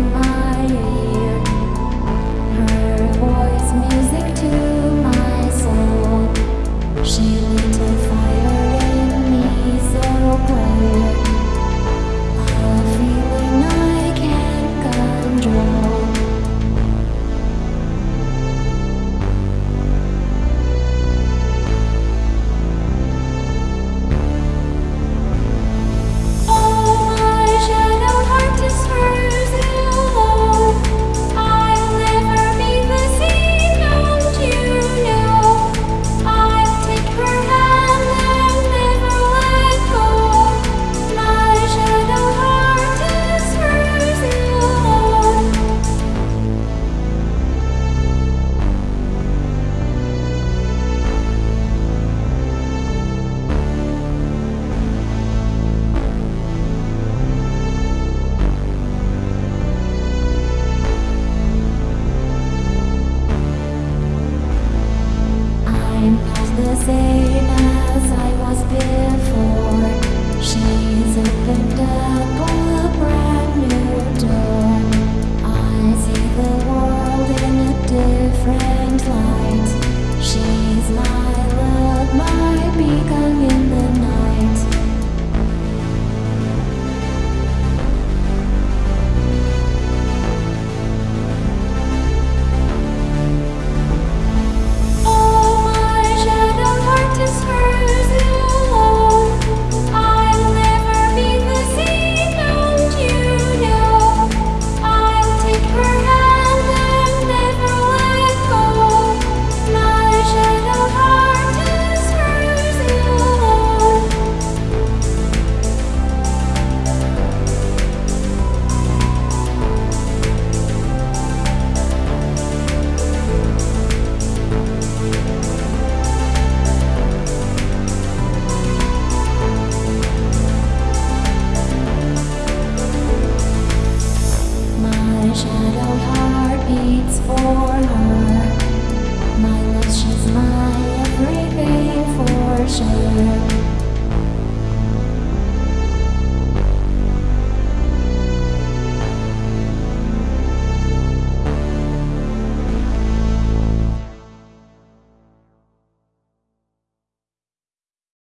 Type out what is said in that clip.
my I'm not the same as I was before. She's opened up soul.